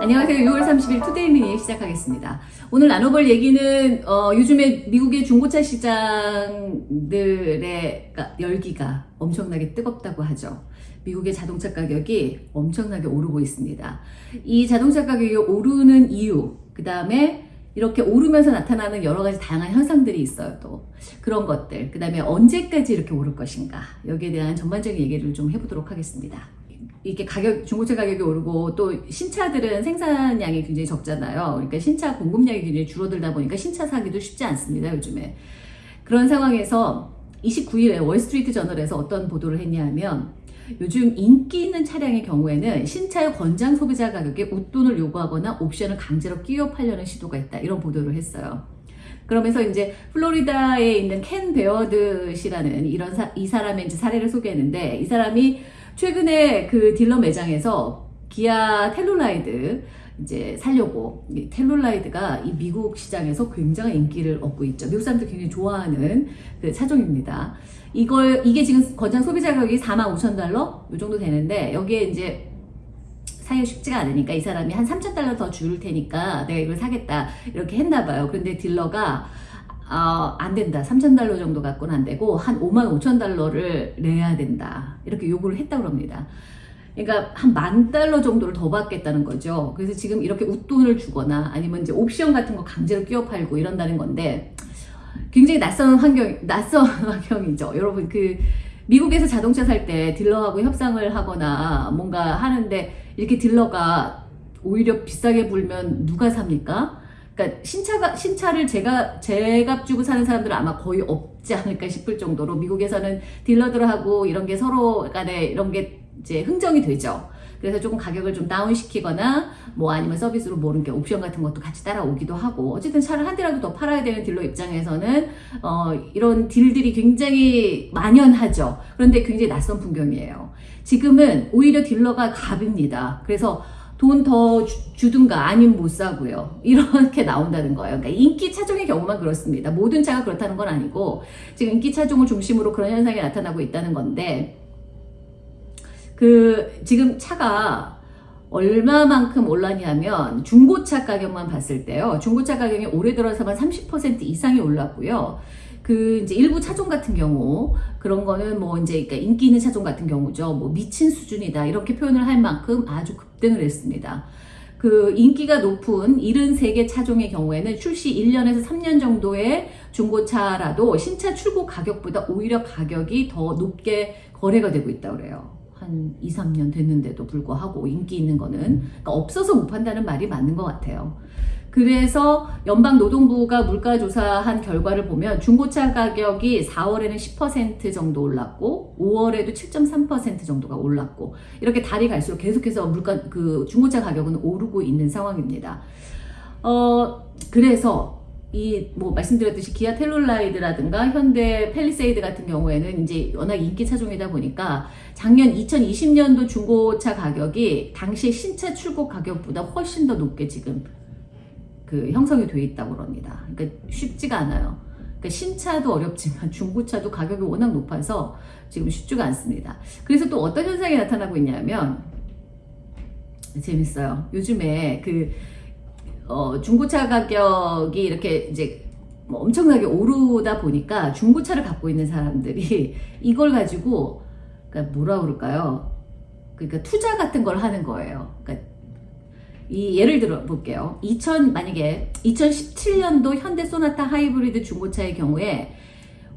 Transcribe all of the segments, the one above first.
안녕하세요. 6월 30일 투데이 미니 시작하겠습니다. 오늘 나눠볼 얘기는 어, 요즘에 미국의 중고차 시장들의 그러니까 열기가 엄청나게 뜨겁다고 하죠. 미국의 자동차 가격이 엄청나게 오르고 있습니다. 이 자동차 가격이 오르는 이유, 그 다음에 이렇게 오르면서 나타나는 여러 가지 다양한 현상들이 있어요. 또 그런 것들, 그 다음에 언제까지 이렇게 오를 것인가 여기에 대한 전반적인 얘기를 좀 해보도록 하겠습니다. 이게 가격 중고차 가격이 오르고 또 신차들은 생산량이 굉장히 적잖아요. 그러니까 신차 공급량이 굉장히 줄어들다 보니까 신차 사기도 쉽지 않습니다. 요즘에 그런 상황에서 29일에 월스트리트 저널에서 어떤 보도를 했냐면 요즘 인기 있는 차량의 경우에는 신차의 권장 소비자 가격에 웃돈을 요구하거나 옵션을 강제로 끼워 팔려는 시도가 있다. 이런 보도를 했어요. 그러면서 이제 플로리다에 있는 켄 베어드 씨라는 이런 사, 이 사람의 이제 사례를 소개했는데 이 사람이 최근에 그 딜러 매장에서 기아 텔룰라이드 이제 살려고 텔룰라이드가 이 미국 시장에서 굉장히 인기를 얻고 있죠. 미국 사람들 굉장히 좋아하는 그 차종입니다. 이걸 이게 지금 권장 소비자 가격이 4만 5천 달러 이 정도 되는데 여기에 이제 사기가 쉽지가 않으니까 이 사람이 한 3천 달러 더 줄 테니까 내가 이걸 사겠다 이렇게 했나 봐요. 그런데 딜러가 어, 안 된다. 3천 달러 정도 갖고는 안 되고 한 5만 5천 달러를 내야 된다. 이렇게 요구를 했다고 합니다. 그러니까 한 만 달러 정도를 더 받겠다는 거죠. 그래서 지금 이렇게 웃돈을 주거나 아니면 이제 옵션 같은 거 강제로 끼워 팔고 이런다는 건데 굉장히 낯선 환경, 낯선 환경이죠. 여러분 그 미국에서 자동차 살 때 딜러하고 협상을 하거나 뭔가 하는데 이렇게 딜러가 오히려 비싸게 불면 누가 삽니까? 그러니까 신차가 신차를 제가 제값 주고 사는 사람들은 아마 거의 없지 않을까 싶을 정도로 미국에서는 딜러들하고 이런 게 서로 간에 이런 게 이제 흥정이 되죠. 그래서 조금 가격을 좀 다운시키거나 뭐 아니면 서비스로 모르는 게 옵션 같은 것도 같이 따라오기도 하고 어쨌든 차를 한 대라도 더 팔아야 되는 딜러 입장에서는 어 이런 딜들이 굉장히 만연하죠. 그런데 굉장히 낯선 풍경이에요. 지금은 오히려 딜러가 갑입니다. 그래서 돈더 주든가 아니면 못 사고요. 이렇게 나온다는 거예요. 그러니까 인기 차종의 경우만 그렇습니다. 모든 차가 그렇다는 건 아니고 지금 인기 차종을 중심으로 그런 현상이 나타나고 있다는 건데 그 지금 차가 얼마만큼 올랐냐면 중고차 가격만 봤을 때요. 중고차 가격이 올해 들어서만 30% 이상이 올랐고요. 그 이제 일부 차종 같은 경우 그런 거는 뭐 이제 그러니까 인기 있는 차종 같은 경우죠. 뭐 미친 수준이다 이렇게 표현을 할 만큼 아주 급등을 했습니다. 그 인기가 높은 73개 차종의 경우에는 출시 1년에서 3년 정도의 중고차라도 신차 출고 가격보다 오히려 가격이 더 높게 거래가 되고 있다고 그래요. 한 2, 3년 됐는데도 불구하고 인기 있는 거는 그러니까 없어서 못 판다는 말이 맞는 것 같아요. 그래서 연방노동부가 물가조사한 결과를 보면 중고차 가격이 4월에는 10% 정도 올랐고 5월에도 7.3% 정도가 올랐고 이렇게 달이 갈수록 계속해서 물가 그 중고차 가격은 오르고 있는 상황입니다. 어 그래서 이 뭐 말씀드렸듯이 기아 텔룰라이드라든가 현대 펠리세이드 같은 경우에는 이제 워낙 인기 차종이다 보니까 작년 2020년도 중고차 가격이 당시 신차 출고 가격보다 훨씬 더 높게 지금 그 형성이 돼 있다고 그럽니다. 그러니까 쉽지가 않아요. 그러니까 신차도 어렵지만 중고차도 가격이 워낙 높아서 지금 쉽지가 않습니다. 그래서 또 어떤 현상이 나타나고 있냐면 재밌어요. 요즘에 그 어, 중고차 가격이 이렇게 이제 뭐 엄청나게 오르다 보니까 중고차를 갖고 있는 사람들이 이걸 가지고 그러니까 뭐라 그럴까요? 그러니까 투자 같은 걸 하는 거예요. 그러니까 이 예를 들어 볼게요. 2000 만약에 2017년도 현대 소나타 하이브리드 중고차의 경우에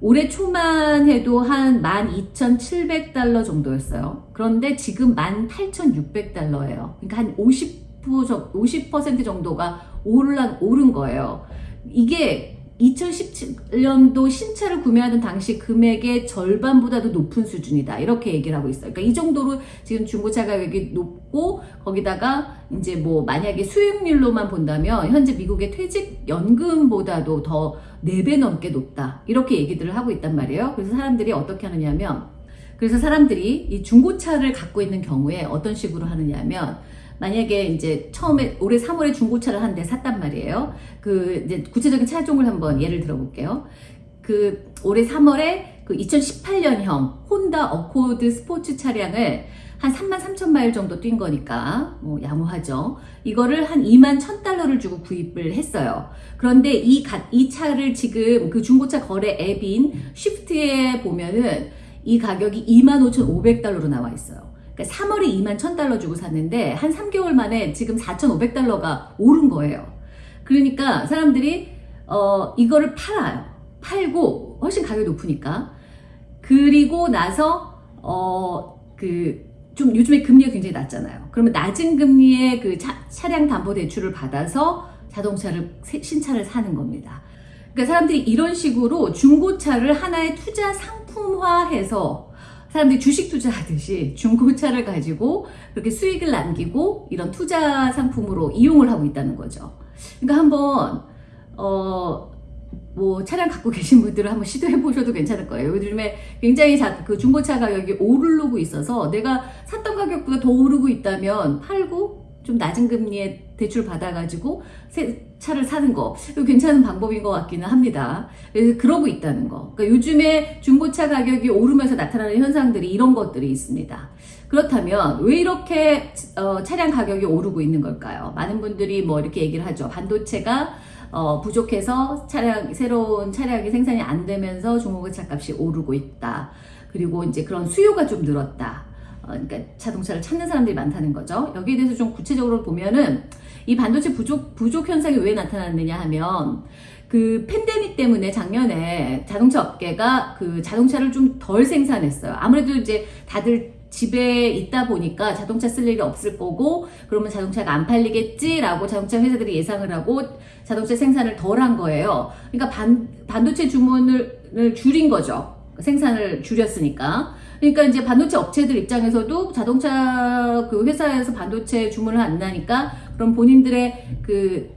올해 초만 해도 한 12,700달러 정도였어요. 그런데 지금 18,600달러예요. 그러니까 한 50, 50% 정도가 오른, 오른 거예요. 이게 2017년도 신차를 구매하는 당시 금액의 절반보다도 높은 수준이다. 이렇게 얘기를 하고 있어요. 그러니까 이 정도로 지금 중고차 가격이 높고 거기다가 이제 뭐 만약에 수익률로만 본다면 현재 미국의 퇴직연금보다도 더 4배 넘게 높다. 이렇게 얘기들을 하고 있단 말이에요. 그래서 사람들이 어떻게 하느냐면 그래서 사람들이 이 중고차를 갖고 있는 경우에 어떤 식으로 하느냐면 만약에 이제 처음에 올해 3월에 중고차를 한 대 샀단 말이에요. 그 이제 구체적인 차종을 한번 예를 들어볼게요. 그 올해 3월에 그 2018년형 혼다 어코드 스포츠 차량을 한 3만 3천 마일 정도 뛴 거니까 뭐 양호하죠. 이거를 한 2만 1천 달러를 주고 구입을 했어요. 그런데 이, 가, 이 차를 지금 그 중고차 거래 앱인 쉬프트에 보면은 이 가격이 25,500달러로 나와 있어요. 그러니까 3월에 2만 1,000달러 주고 샀는데 한 3개월 만에 지금 4,500달러가 오른 거예요. 그러니까 사람들이 어 이거를 팔아요. 팔고 훨씬 가격이 높으니까. 그리고 나서 어 그 좀 요즘에 금리가 굉장히 낮잖아요. 그러면 낮은 금리의 그 차, 차량 담보 대출을 받아서 자동차를 신차를 사는 겁니다. 그러니까 사람들이 이런 식으로 중고차를 하나의 투자 상품화해서 사람들이 주식 투자하듯이 중고차를 가지고 그렇게 수익을 남기고 이런 투자 상품으로 이용을 하고 있다는 거죠. 그러니까 한번 어. 뭐 차량 갖고 계신 분들은 한번 시도해 보셔도 괜찮을 거예요. 요즘에 굉장히 자, 그 중고차 가격이 오르고 있어서 내가 샀던 가격보다 더 오르고 있다면 팔고 좀 낮은 금리에 대출 받아가지고 새 차를 사는 거 이거 괜찮은 방법인 것 같기는 합니다. 그래서 그러고 있다는 거. 그러니까 요즘에 중고차 가격이 오르면서 나타나는 현상들이 이런 것들이 있습니다. 그렇다면 왜 이렇게 어, 차량 가격이 오르고 있는 걸까요? 많은 분들이 뭐 이렇게 얘기를 하죠. 반도체가 어, 부족해서 차량 새로운 차량이 생산이 안 되면서 중고차 값이 오르고 있다. 그리고 이제 그런 수요가 좀 늘었다. 어, 그러니까 자동차를 찾는 사람들이 많다는 거죠. 여기에 대해서 좀 구체적으로 보면은 이 반도체 부족 부족 현상이 왜 나타났느냐 하면 그 팬데믹 때문에 작년에 자동차 업계가 그 자동차를 좀 덜 생산했어요. 아무래도 이제 다들 집에 있다 보니까 자동차 쓸 일이 없을 거고 그러면 자동차가 안 팔리겠지라고 자동차 회사들이 예상을 하고 자동차 생산을 덜 한 거예요. 그러니까 반, 반도체 주문을 줄인 거죠. 생산을 줄였으니까. 그러니까 이제 반도체 업체들 입장에서도 자동차 그 회사에서 반도체 주문을 안 나니까 그럼 본인들의 그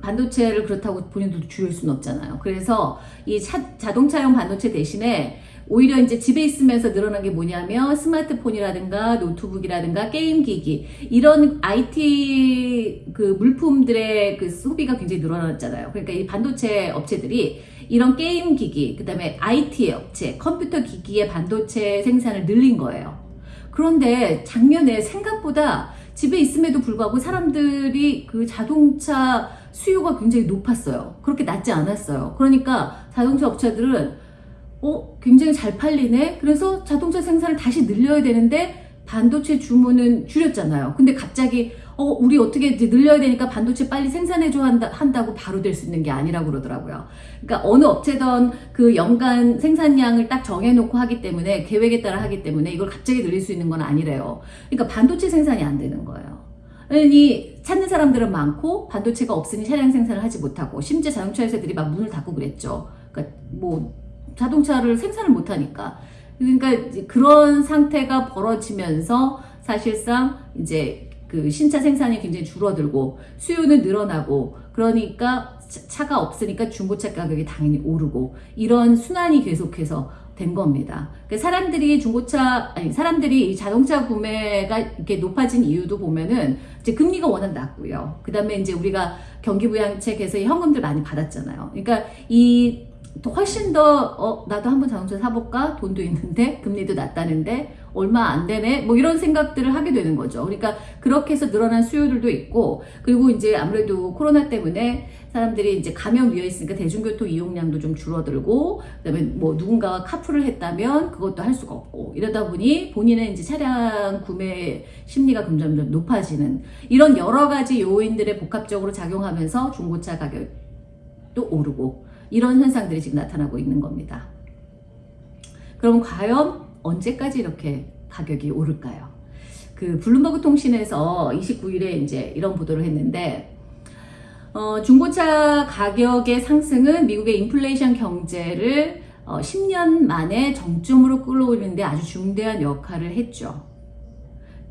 반도체를 그렇다고 본인들도 줄일 수는 없잖아요. 그래서 이 차, 자동차용 반도체 대신에 오히려 이제 집에 있으면서 늘어난 게 뭐냐면 스마트폰이라든가 노트북이라든가 게임기기 이런 IT 그 물품들의 그 소비가 굉장히 늘어났잖아요. 그러니까 이 반도체 업체들이 이런 게임 기기 그 다음에 IT 업체 컴퓨터 기기의 반도체 생산을 늘린 거예요. 그런데 작년에 생각보다 집에 있음에도 불구하고 사람들이 그 자동차 수요가 굉장히 높았어요. 그렇게 낮지 않았어요. 그러니까 자동차 업체들은 어, 굉장히 잘 팔리네? 그래서 자동차 생산을 다시 늘려야 되는데 반도체 주문은 줄였잖아요. 근데 갑자기 어, 우리 어떻게 이제 늘려야 되니까 반도체 빨리 생산해줘 한다, 한다고 바로 될 수 있는 게 아니라고 그러더라고요. 그러니까 어느 업체든 그 연간 생산량을 딱 정해놓고 하기 때문에 계획에 따라 하기 때문에 이걸 갑자기 늘릴 수 있는 건 아니래요. 그러니까 반도체 생산이 안 되는 거예요. 그러니 찾는 사람들은 많고 반도체가 없으니 차량 생산을 하지 못하고 심지어 자동차 회사들이 막 문을 닫고 그랬죠. 그러니까 뭐 자동차를 생산을 못하니까. 그러니까 그런 상태가 벌어지면서 사실상 이제 그 신차 생산이 굉장히 줄어들고 수요는 늘어나고 그러니까 차가 없으니까 중고차 가격이 당연히 오르고 이런 순환이 계속해서 된 겁니다. 그러니까 사람들이 중고차 아니 사람들이 자동차 구매가 이렇게 높아진 이유도 보면은 이제 금리가 워낙 낮고요. 그다음에 이제 우리가 경기 부양책에서 현금들 많이 받았잖아요. 그러니까 이 훨씬 더 어, 나도 한번 자동차 사볼까? 돈도 있는데 금리도 낮다는데 얼마 안 되네? 뭐 이런 생각들을 하게 되는 거죠. 그러니까 그렇게 해서 늘어난 수요들도 있고 그리고 이제 아무래도 코로나 때문에 사람들이 이제 감염 위에 있으니까 대중교통 이용량도 좀 줄어들고 그다음에 뭐 누군가가 카풀을 했다면 그것도 할 수가 없고 이러다 보니 본인의 이제 차량 구매 심리가 점점 높아지는 이런 여러 가지 요인들의 복합적으로 작용하면서 중고차 가격도 오르고 이런 현상들이 지금 나타나고 있는 겁니다. 그럼 과연 언제까지 이렇게 가격이 오를까요? 그 블룸버그 통신에서 29일에 이제 이런 보도를 했는데 어, 중고차 가격의 상승은 미국의 인플레이션 경제를 어, 10년 만에 정점으로 끌어올리는데 아주 중대한 역할을 했죠.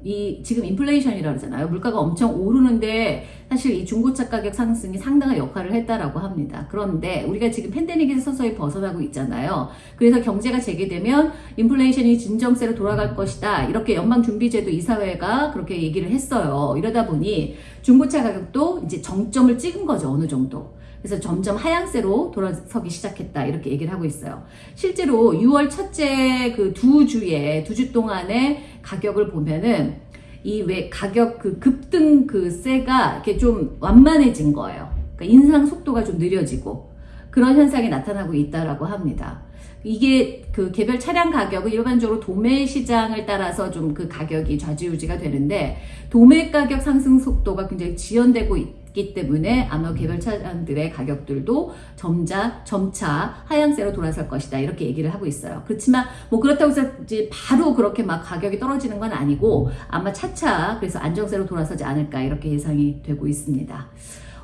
이 지금 인플레이션이라고 그러잖아요. 물가가 엄청 오르는데 사실 이 중고차 가격 상승이 상당한 역할을 했다라고 합니다. 그런데 우리가 지금 팬데믹에서 서서히 벗어나고 있잖아요. 그래서 경제가 재개되면 인플레이션이 진정세로 돌아갈 것이다. 이렇게 연방준비제도 이사회가 그렇게 얘기를 했어요. 이러다 보니 중고차 가격도 이제 정점을 찍은 거죠. 어느 정도. 그래서 점점 하향세로 돌아서기 시작했다 이렇게 얘기를 하고 있어요. 실제로 6월 첫째 그 두 주에 두 주 동안의 가격을 보면은 이 왜 가격 그 급등 그 세가 이렇게 좀 완만해진 거예요. 그러니까 인상 속도가 좀 느려지고 그런 현상이 나타나고 있다라고 합니다. 이게 그 개별 차량 가격은 일반적으로 도매 시장을 따라서 좀 그 가격이 좌지우지가 되는데 도매 가격 상승 속도가 굉장히 지연되고 있 기 때문에 아마 개별 차량들의 가격들도 점자 점차 하향세로 돌아설 것이다 이렇게 얘기를 하고 있어요. 그렇지만 뭐 그렇다고 해서 바로 그렇게 막 가격이 떨어지는 건 아니고 아마 차차 그래서 안정세로 돌아서지 않을까 이렇게 예상이 되고 있습니다.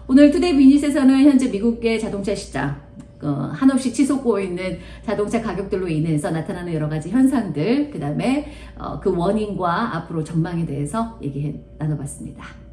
오늘 투데이 비닛에서는 현재 미국의 자동차 시장 어, 한없이 치솟고 있는 자동차 가격들로 인해서 나타나는 여러 가지 현상들, 그 다음에 어, 그 원인과 앞으로 전망에 대해서 얘기 나눠봤습니다.